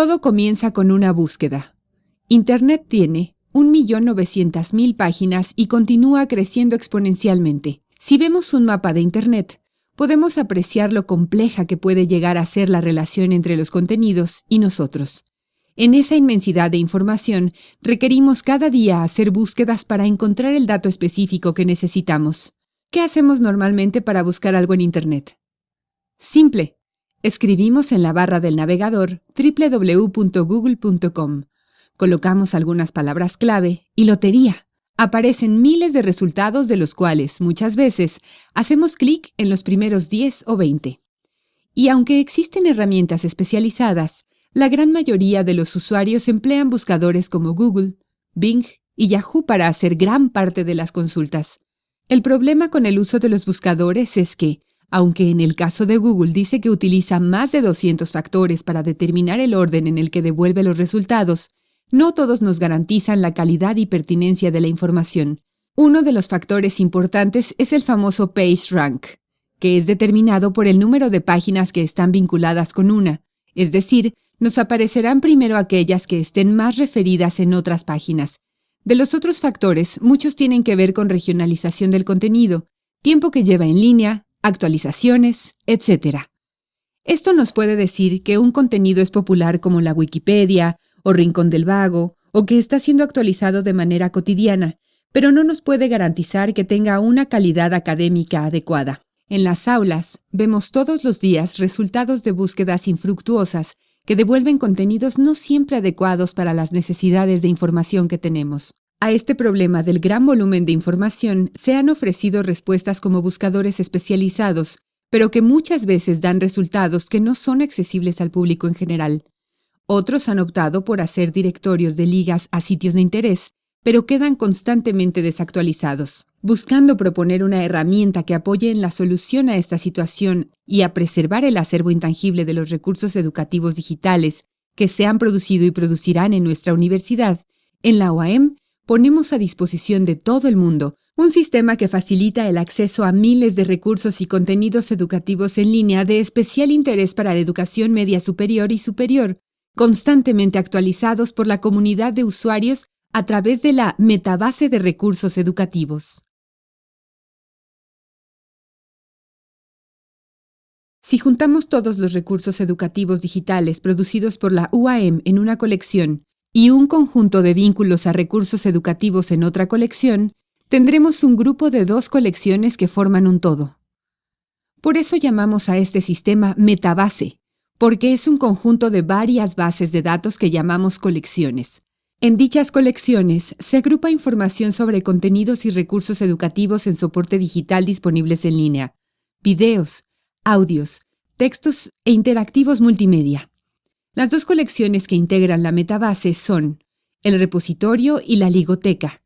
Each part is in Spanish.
Todo comienza con una búsqueda. Internet tiene 1.900.000 páginas y continúa creciendo exponencialmente. Si vemos un mapa de Internet, podemos apreciar lo compleja que puede llegar a ser la relación entre los contenidos y nosotros. En esa inmensidad de información, requerimos cada día hacer búsquedas para encontrar el dato específico que necesitamos. ¿Qué hacemos normalmente para buscar algo en Internet? Simple. Escribimos en la barra del navegador www.google.com. Colocamos algunas palabras clave y lotería. Aparecen miles de resultados de los cuales, muchas veces, hacemos clic en los primeros 10 o 20. Y aunque existen herramientas especializadas, la gran mayoría de los usuarios emplean buscadores como Google, Bing y Yahoo para hacer gran parte de las consultas. El problema con el uso de los buscadores es que, aunque en el caso de Google dice que utiliza más de 200 factores para determinar el orden en el que devuelve los resultados, no todos nos garantizan la calidad y pertinencia de la información. Uno de los factores importantes es el famoso PageRank, que es determinado por el número de páginas que están vinculadas con una, es decir, nos aparecerán primero aquellas que estén más referidas en otras páginas, de los otros factores, muchos tienen que ver con regionalización del contenido, tiempo que lleva en línea, actualizaciones, etc. Esto nos puede decir que un contenido es popular como la Wikipedia o Rincón del Vago, o que está siendo actualizado de manera cotidiana, pero no nos puede garantizar que tenga una calidad académica adecuada. En las aulas vemos todos los días resultados de búsquedas infructuosas que devuelven contenidos no siempre adecuados para las necesidades de información que tenemos. A este problema del gran volumen de información se han ofrecido respuestas como buscadores especializados, pero que muchas veces dan resultados que no son accesibles al público en general. Otros han optado por hacer directorios de ligas a sitios de interés, pero quedan constantemente desactualizados. Buscando proponer una herramienta que apoye en la solución a esta situación y a preservar el acervo intangible de los recursos educativos digitales que se han producido y producirán en nuestra universidad, en la OAM ponemos a disposición de todo el mundo un sistema que facilita el acceso a miles de recursos y contenidos educativos en línea de especial interés para la educación media superior y superior, constantemente actualizados por la comunidad de usuarios a través de la metabase de recursos educativos. Si juntamos todos los recursos educativos digitales producidos por la UAM en una colección y un conjunto de vínculos a recursos educativos en otra colección, tendremos un grupo de dos colecciones que forman un todo. Por eso llamamos a este sistema metabase, porque es un conjunto de varias bases de datos que llamamos colecciones. En dichas colecciones se agrupa información sobre contenidos y recursos educativos en soporte digital disponibles en línea, videos, audios, textos e interactivos multimedia. Las dos colecciones que integran la metabase son el repositorio y la ligoteca.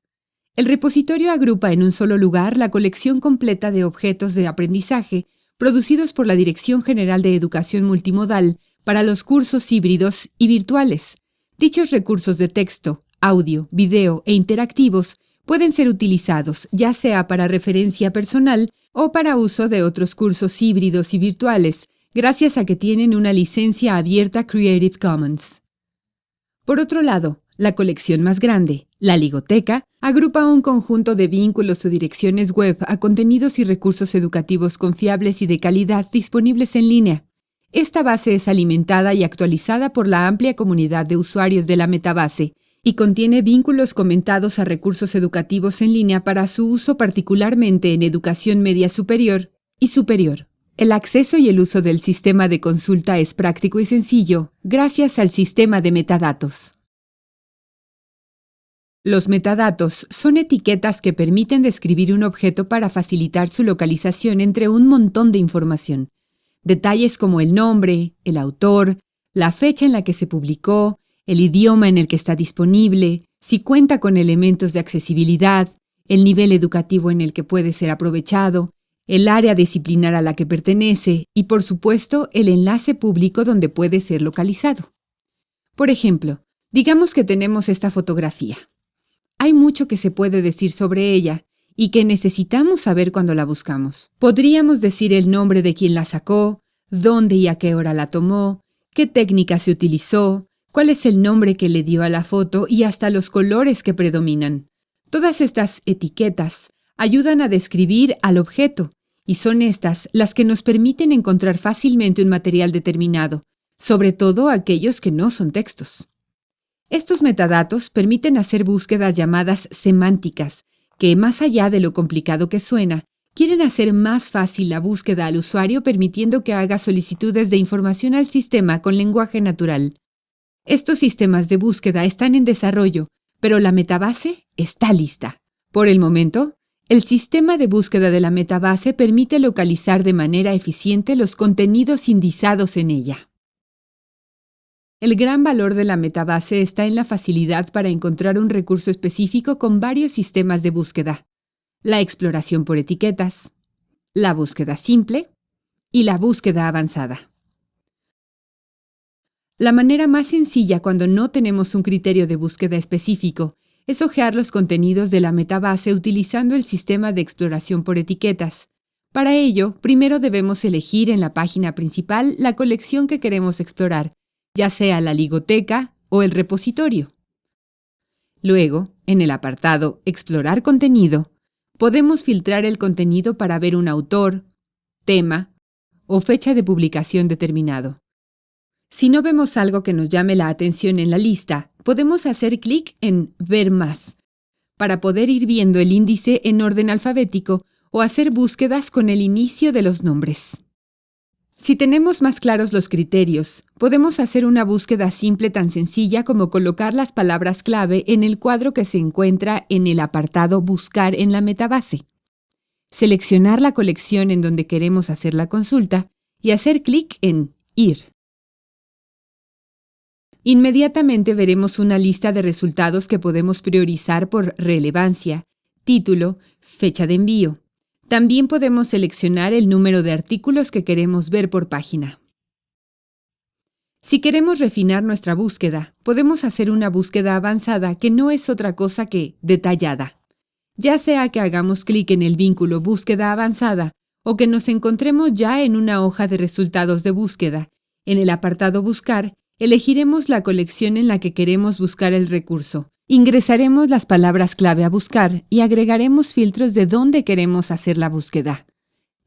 El repositorio agrupa en un solo lugar la colección completa de objetos de aprendizaje producidos por la Dirección General de Educación Multimodal para los cursos híbridos y virtuales, Dichos recursos de texto, audio, video e interactivos pueden ser utilizados ya sea para referencia personal o para uso de otros cursos híbridos y virtuales, gracias a que tienen una licencia abierta Creative Commons. Por otro lado, la colección más grande, la Ligoteca, agrupa un conjunto de vínculos o direcciones web a contenidos y recursos educativos confiables y de calidad disponibles en línea. Esta base es alimentada y actualizada por la amplia comunidad de usuarios de la metabase y contiene vínculos comentados a recursos educativos en línea para su uso particularmente en educación media superior y superior. El acceso y el uso del sistema de consulta es práctico y sencillo gracias al sistema de metadatos. Los metadatos son etiquetas que permiten describir un objeto para facilitar su localización entre un montón de información. Detalles como el nombre, el autor, la fecha en la que se publicó, el idioma en el que está disponible, si cuenta con elementos de accesibilidad, el nivel educativo en el que puede ser aprovechado, el área disciplinar a la que pertenece y, por supuesto, el enlace público donde puede ser localizado. Por ejemplo, digamos que tenemos esta fotografía. Hay mucho que se puede decir sobre ella y que necesitamos saber cuando la buscamos. Podríamos decir el nombre de quien la sacó, dónde y a qué hora la tomó, qué técnica se utilizó, cuál es el nombre que le dio a la foto y hasta los colores que predominan. Todas estas etiquetas ayudan a describir al objeto, y son estas las que nos permiten encontrar fácilmente un material determinado, sobre todo aquellos que no son textos. Estos metadatos permiten hacer búsquedas llamadas semánticas, que más allá de lo complicado que suena, quieren hacer más fácil la búsqueda al usuario permitiendo que haga solicitudes de información al sistema con lenguaje natural. Estos sistemas de búsqueda están en desarrollo, pero la metabase está lista. Por el momento, el sistema de búsqueda de la metabase permite localizar de manera eficiente los contenidos indizados en ella. El gran valor de la metabase está en la facilidad para encontrar un recurso específico con varios sistemas de búsqueda. La exploración por etiquetas, la búsqueda simple y la búsqueda avanzada. La manera más sencilla cuando no tenemos un criterio de búsqueda específico es hojear los contenidos de la metabase utilizando el sistema de exploración por etiquetas. Para ello, primero debemos elegir en la página principal la colección que queremos explorar, ya sea la ligoteca o el repositorio. Luego, en el apartado Explorar contenido, podemos filtrar el contenido para ver un autor, tema o fecha de publicación determinado. Si no vemos algo que nos llame la atención en la lista, podemos hacer clic en Ver más para poder ir viendo el índice en orden alfabético o hacer búsquedas con el inicio de los nombres. Si tenemos más claros los criterios, podemos hacer una búsqueda simple tan sencilla como colocar las palabras clave en el cuadro que se encuentra en el apartado Buscar en la metabase. Seleccionar la colección en donde queremos hacer la consulta y hacer clic en Ir. Inmediatamente veremos una lista de resultados que podemos priorizar por relevancia, título, fecha de envío. También podemos seleccionar el número de artículos que queremos ver por página. Si queremos refinar nuestra búsqueda, podemos hacer una búsqueda avanzada que no es otra cosa que detallada. Ya sea que hagamos clic en el vínculo Búsqueda avanzada o que nos encontremos ya en una hoja de resultados de búsqueda, en el apartado Buscar Elegiremos la colección en la que queremos buscar el recurso. Ingresaremos las palabras clave a buscar y agregaremos filtros de dónde queremos hacer la búsqueda.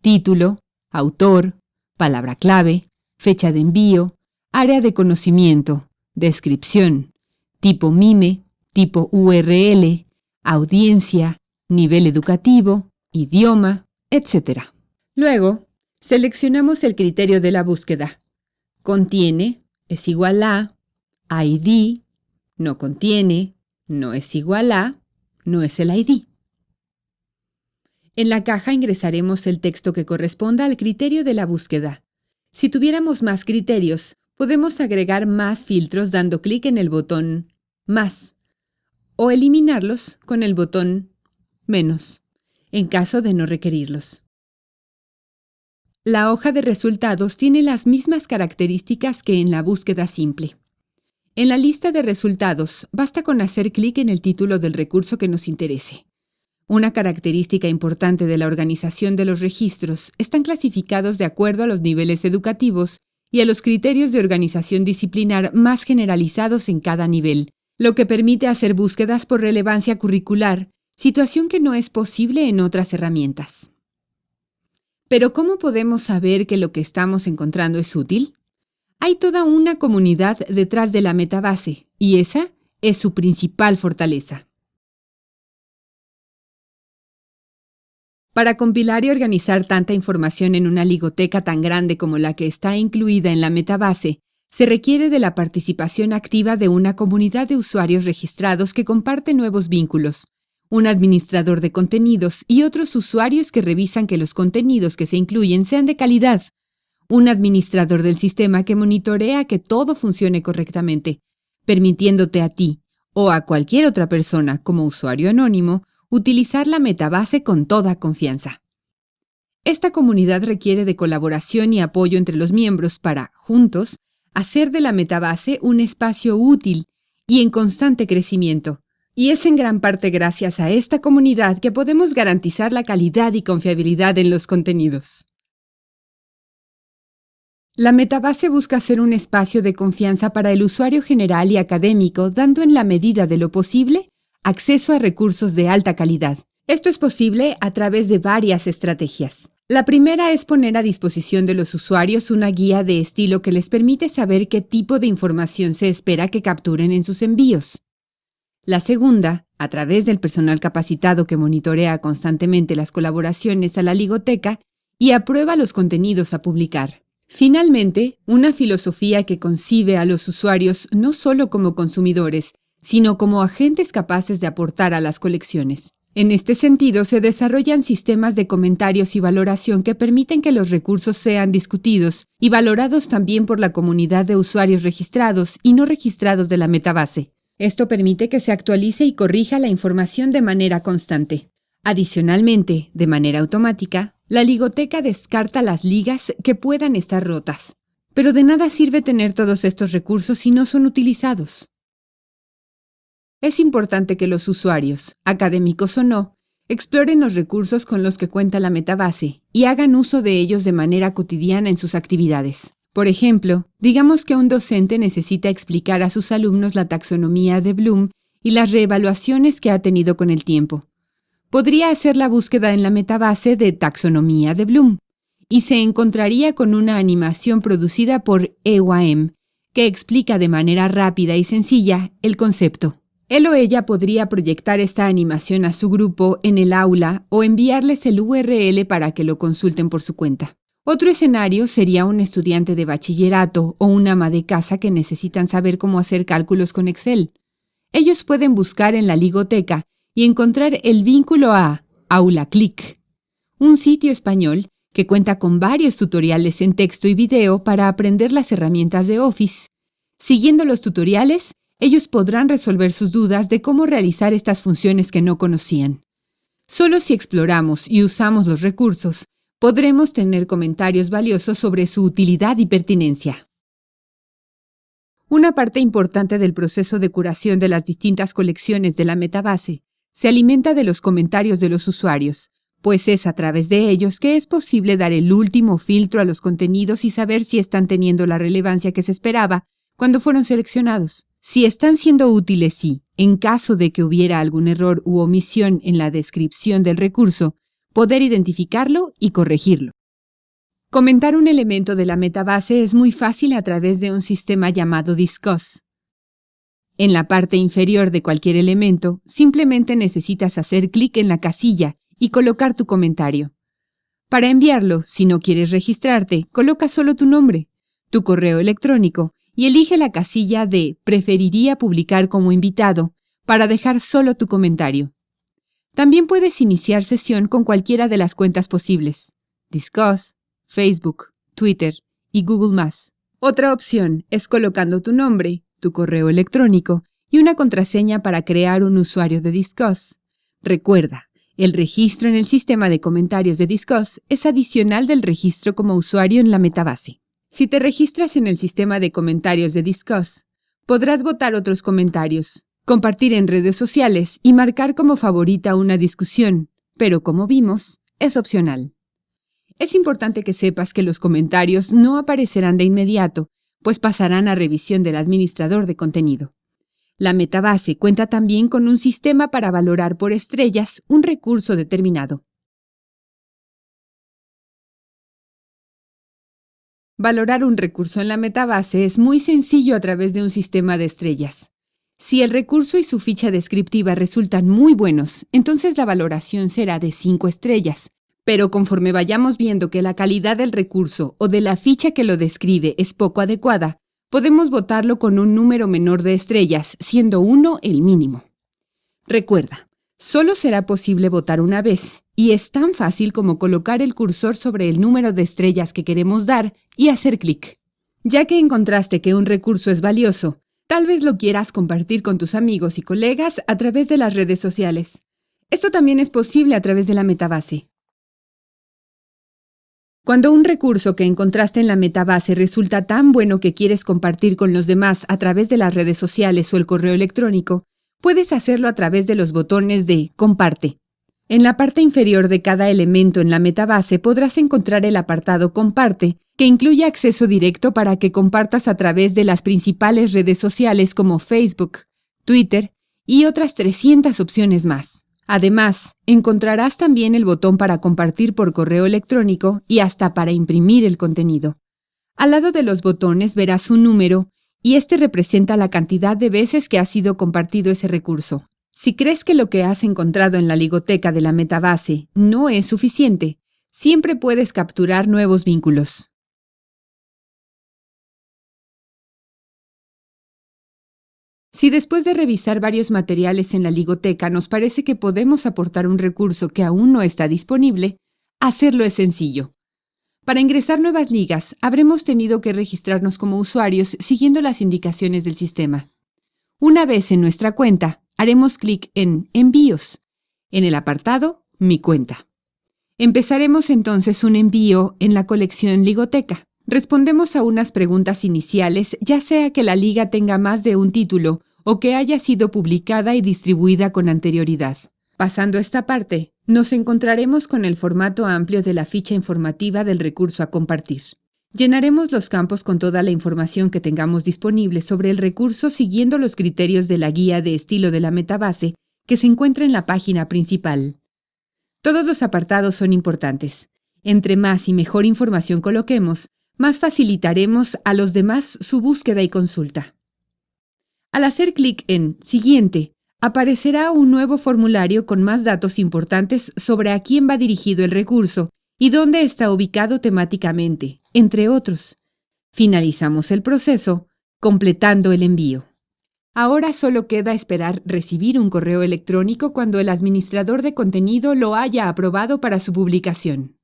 Título, autor, palabra clave, fecha de envío, área de conocimiento, descripción, tipo MIME, tipo URL, audiencia, nivel educativo, idioma, etc. Luego, seleccionamos el criterio de la búsqueda. Contiene, es igual a, ID, no contiene, no es igual a, no es el ID. En la caja ingresaremos el texto que corresponda al criterio de la búsqueda. Si tuviéramos más criterios, podemos agregar más filtros dando clic en el botón Más o eliminarlos con el botón Menos, en caso de no requerirlos. La hoja de resultados tiene las mismas características que en la búsqueda simple. En la lista de resultados, basta con hacer clic en el título del recurso que nos interese. Una característica importante de la organización de los registros están clasificados de acuerdo a los niveles educativos y a los criterios de organización disciplinar más generalizados en cada nivel, lo que permite hacer búsquedas por relevancia curricular, situación que no es posible en otras herramientas. Pero ¿cómo podemos saber que lo que estamos encontrando es útil? Hay toda una comunidad detrás de la metabase, y esa es su principal fortaleza. Para compilar y organizar tanta información en una ligoteca tan grande como la que está incluida en la metabase, se requiere de la participación activa de una comunidad de usuarios registrados que comparten nuevos vínculos, un administrador de contenidos y otros usuarios que revisan que los contenidos que se incluyen sean de calidad, un administrador del sistema que monitorea que todo funcione correctamente, permitiéndote a ti o a cualquier otra persona como usuario anónimo utilizar la metabase con toda confianza. Esta comunidad requiere de colaboración y apoyo entre los miembros para, juntos, hacer de la metabase un espacio útil y en constante crecimiento, y es en gran parte gracias a esta comunidad que podemos garantizar la calidad y confiabilidad en los contenidos. La metabase busca ser un espacio de confianza para el usuario general y académico, dando en la medida de lo posible acceso a recursos de alta calidad. Esto es posible a través de varias estrategias. La primera es poner a disposición de los usuarios una guía de estilo que les permite saber qué tipo de información se espera que capturen en sus envíos. La segunda, a través del personal capacitado que monitorea constantemente las colaboraciones a la ligoteca y aprueba los contenidos a publicar. Finalmente, una filosofía que concibe a los usuarios no solo como consumidores, sino como agentes capaces de aportar a las colecciones. En este sentido, se desarrollan sistemas de comentarios y valoración que permiten que los recursos sean discutidos y valorados también por la comunidad de usuarios registrados y no registrados de la metabase. Esto permite que se actualice y corrija la información de manera constante. Adicionalmente, de manera automática, la ligoteca descarta las ligas que puedan estar rotas. Pero de nada sirve tener todos estos recursos si no son utilizados. Es importante que los usuarios, académicos o no, exploren los recursos con los que cuenta la metabase y hagan uso de ellos de manera cotidiana en sus actividades. Por ejemplo, digamos que un docente necesita explicar a sus alumnos la taxonomía de Bloom y las reevaluaciones que ha tenido con el tiempo podría hacer la búsqueda en la metabase de taxonomía de Bloom y se encontraría con una animación producida por EYM que explica de manera rápida y sencilla el concepto. Él o ella podría proyectar esta animación a su grupo en el aula o enviarles el URL para que lo consulten por su cuenta. Otro escenario sería un estudiante de bachillerato o una ama de casa que necesitan saber cómo hacer cálculos con Excel. Ellos pueden buscar en la ligoteca y encontrar el vínculo a AulaClick, un sitio español que cuenta con varios tutoriales en texto y video para aprender las herramientas de Office. Siguiendo los tutoriales, ellos podrán resolver sus dudas de cómo realizar estas funciones que no conocían. Solo si exploramos y usamos los recursos, podremos tener comentarios valiosos sobre su utilidad y pertinencia. Una parte importante del proceso de curación de las distintas colecciones de la metabase se alimenta de los comentarios de los usuarios, pues es a través de ellos que es posible dar el último filtro a los contenidos y saber si están teniendo la relevancia que se esperaba cuando fueron seleccionados. Si están siendo útiles y, en caso de que hubiera algún error u omisión en la descripción del recurso, poder identificarlo y corregirlo. Comentar un elemento de la metabase es muy fácil a través de un sistema llamado Discuss. En la parte inferior de cualquier elemento, simplemente necesitas hacer clic en la casilla y colocar tu comentario. Para enviarlo, si no quieres registrarte, coloca solo tu nombre, tu correo electrónico y elige la casilla de Preferiría publicar como invitado para dejar solo tu comentario. También puedes iniciar sesión con cualquiera de las cuentas posibles, Discuss, Facebook, Twitter y Google+. Otra opción es colocando tu nombre, tu correo electrónico y una contraseña para crear un usuario de Discuss. Recuerda, el registro en el sistema de comentarios de Discuss es adicional del registro como usuario en la metabase. Si te registras en el sistema de comentarios de Discuss, podrás votar otros comentarios, compartir en redes sociales y marcar como favorita una discusión, pero como vimos, es opcional. Es importante que sepas que los comentarios no aparecerán de inmediato pues pasarán a revisión del administrador de contenido. La metabase cuenta también con un sistema para valorar por estrellas un recurso determinado. Valorar un recurso en la metabase es muy sencillo a través de un sistema de estrellas. Si el recurso y su ficha descriptiva resultan muy buenos, entonces la valoración será de 5 estrellas, pero conforme vayamos viendo que la calidad del recurso o de la ficha que lo describe es poco adecuada, podemos votarlo con un número menor de estrellas, siendo 1 el mínimo. Recuerda, solo será posible votar una vez, y es tan fácil como colocar el cursor sobre el número de estrellas que queremos dar y hacer clic. Ya que encontraste que un recurso es valioso, tal vez lo quieras compartir con tus amigos y colegas a través de las redes sociales. Esto también es posible a través de la metabase. Cuando un recurso que encontraste en la metabase resulta tan bueno que quieres compartir con los demás a través de las redes sociales o el correo electrónico, puedes hacerlo a través de los botones de Comparte. En la parte inferior de cada elemento en la metabase podrás encontrar el apartado Comparte, que incluye acceso directo para que compartas a través de las principales redes sociales como Facebook, Twitter y otras 300 opciones más. Además, encontrarás también el botón para compartir por correo electrónico y hasta para imprimir el contenido. Al lado de los botones verás un número y este representa la cantidad de veces que ha sido compartido ese recurso. Si crees que lo que has encontrado en la ligoteca de la metabase no es suficiente, siempre puedes capturar nuevos vínculos. Si después de revisar varios materiales en la ligoteca nos parece que podemos aportar un recurso que aún no está disponible, hacerlo es sencillo. Para ingresar nuevas ligas, habremos tenido que registrarnos como usuarios siguiendo las indicaciones del sistema. Una vez en nuestra cuenta, haremos clic en Envíos, en el apartado Mi cuenta. Empezaremos entonces un envío en la colección Ligoteca. Respondemos a unas preguntas iniciales, ya sea que la liga tenga más de un título o que haya sido publicada y distribuida con anterioridad. Pasando esta parte, nos encontraremos con el formato amplio de la ficha informativa del recurso a compartir. Llenaremos los campos con toda la información que tengamos disponible sobre el recurso siguiendo los criterios de la guía de estilo de la metabase que se encuentra en la página principal. Todos los apartados son importantes. Entre más y mejor información coloquemos, más facilitaremos a los demás su búsqueda y consulta. Al hacer clic en Siguiente, aparecerá un nuevo formulario con más datos importantes sobre a quién va dirigido el recurso y dónde está ubicado temáticamente, entre otros. Finalizamos el proceso, completando el envío. Ahora solo queda esperar recibir un correo electrónico cuando el administrador de contenido lo haya aprobado para su publicación.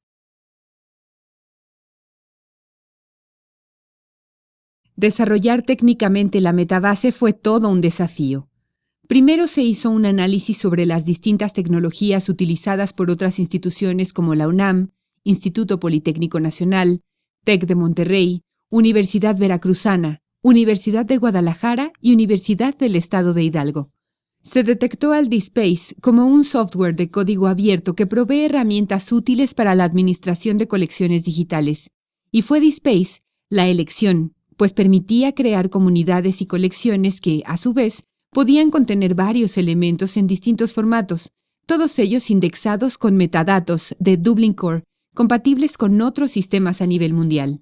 Desarrollar técnicamente la metabase fue todo un desafío. Primero se hizo un análisis sobre las distintas tecnologías utilizadas por otras instituciones como la UNAM, Instituto Politécnico Nacional, TEC de Monterrey, Universidad Veracruzana, Universidad de Guadalajara y Universidad del Estado de Hidalgo. Se detectó al DSpace como un software de código abierto que provee herramientas útiles para la administración de colecciones digitales, y fue DSpace la elección, pues permitía crear comunidades y colecciones que, a su vez, podían contener varios elementos en distintos formatos, todos ellos indexados con metadatos de Dublin Core compatibles con otros sistemas a nivel mundial.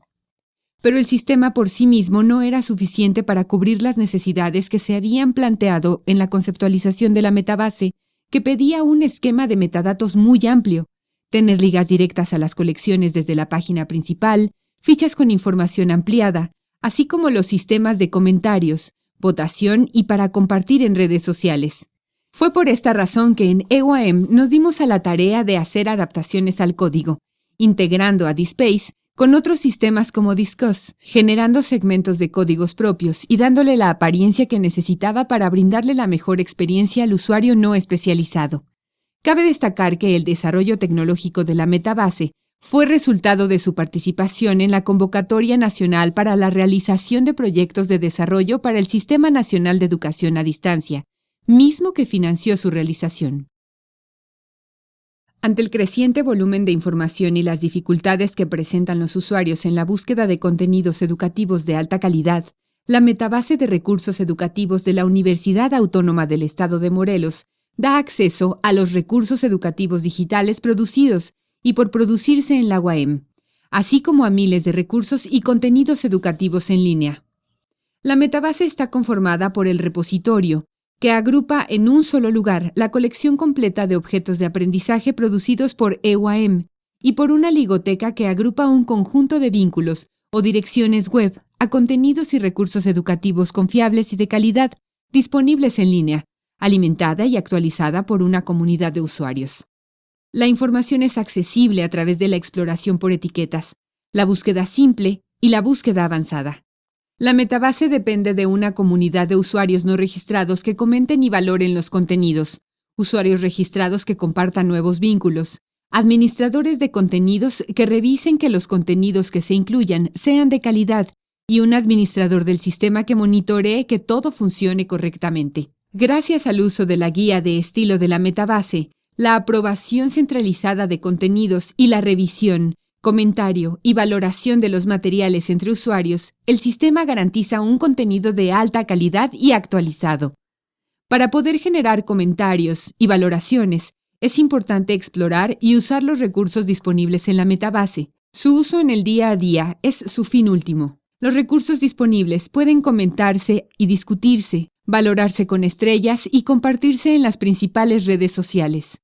Pero el sistema por sí mismo no era suficiente para cubrir las necesidades que se habían planteado en la conceptualización de la metabase, que pedía un esquema de metadatos muy amplio, tener ligas directas a las colecciones desde la página principal, fichas con información ampliada, así como los sistemas de comentarios, votación y para compartir en redes sociales. Fue por esta razón que en EOM nos dimos a la tarea de hacer adaptaciones al código, integrando a DSpace con otros sistemas como Discuss, generando segmentos de códigos propios y dándole la apariencia que necesitaba para brindarle la mejor experiencia al usuario no especializado. Cabe destacar que el desarrollo tecnológico de la metabase fue resultado de su participación en la Convocatoria Nacional para la realización de proyectos de desarrollo para el Sistema Nacional de Educación a Distancia, mismo que financió su realización. Ante el creciente volumen de información y las dificultades que presentan los usuarios en la búsqueda de contenidos educativos de alta calidad, la metabase de recursos educativos de la Universidad Autónoma del Estado de Morelos da acceso a los recursos educativos digitales producidos y por producirse en la UAM, así como a miles de recursos y contenidos educativos en línea. La metabase está conformada por el repositorio, que agrupa en un solo lugar la colección completa de objetos de aprendizaje producidos por EUAM y por una ligoteca que agrupa un conjunto de vínculos o direcciones web a contenidos y recursos educativos confiables y de calidad disponibles en línea, alimentada y actualizada por una comunidad de usuarios. La información es accesible a través de la exploración por etiquetas, la búsqueda simple y la búsqueda avanzada. La metabase depende de una comunidad de usuarios no registrados que comenten y valoren los contenidos, usuarios registrados que compartan nuevos vínculos, administradores de contenidos que revisen que los contenidos que se incluyan sean de calidad. Y un administrador del sistema que monitoree que todo funcione correctamente. Gracias al uso de la guía de estilo de la metabase, la aprobación centralizada de contenidos y la revisión, comentario y valoración de los materiales entre usuarios, el sistema garantiza un contenido de alta calidad y actualizado. Para poder generar comentarios y valoraciones, es importante explorar y usar los recursos disponibles en la metabase. Su uso en el día a día es su fin último. Los recursos disponibles pueden comentarse y discutirse, valorarse con estrellas y compartirse en las principales redes sociales.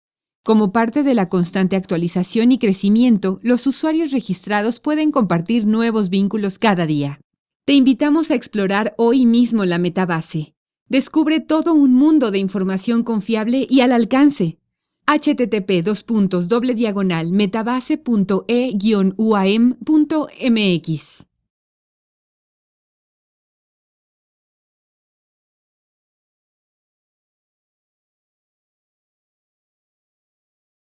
Como parte de la constante actualización y crecimiento, los usuarios registrados pueden compartir nuevos vínculos cada día. Te invitamos a explorar hoy mismo la metabase. Descubre todo un mundo de información confiable y al alcance. http metabase.e-uam.mx